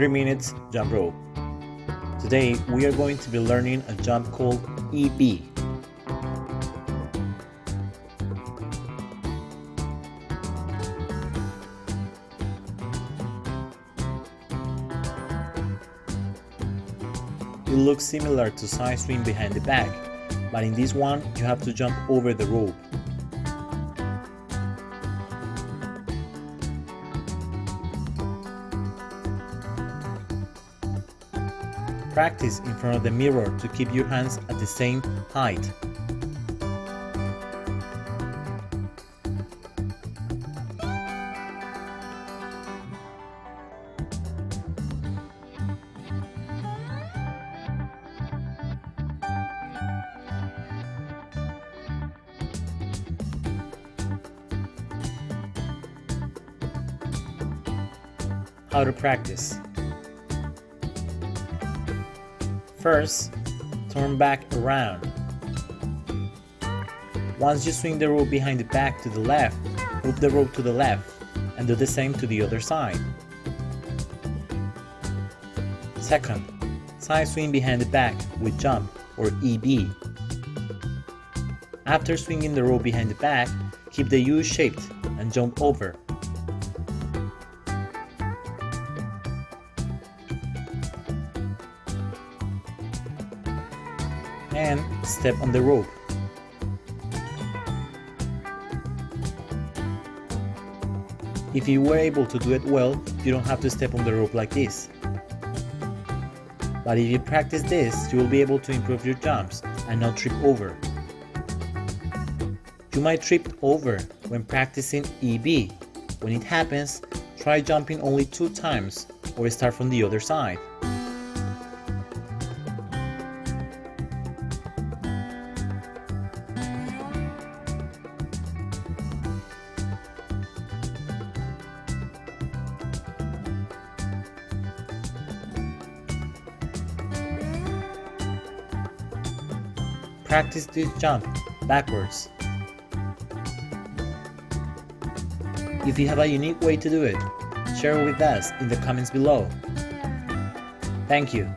3 minutes jump rope. Today we are going to be learning a jump called EB. It looks similar to side swing behind the back, but in this one you have to jump over the rope. Practice in front of the mirror to keep your hands at the same height. How to practice. First, turn back around. Once you swing the rope behind the back to the left, move the rope to the left and do the same to the other side. Second, side swing behind the back with jump or EB. After swinging the rope behind the back, keep the U shaped and jump over. And step on the rope. If you were able to do it well, you don't have to step on the rope like this. But if you practice this, you will be able to improve your jumps and not trip over. You might trip over when practicing EB. When it happens, try jumping only two times or start from the other side. Practice this jump backwards. If you have a unique way to do it, share it with us in the comments below. Thank you.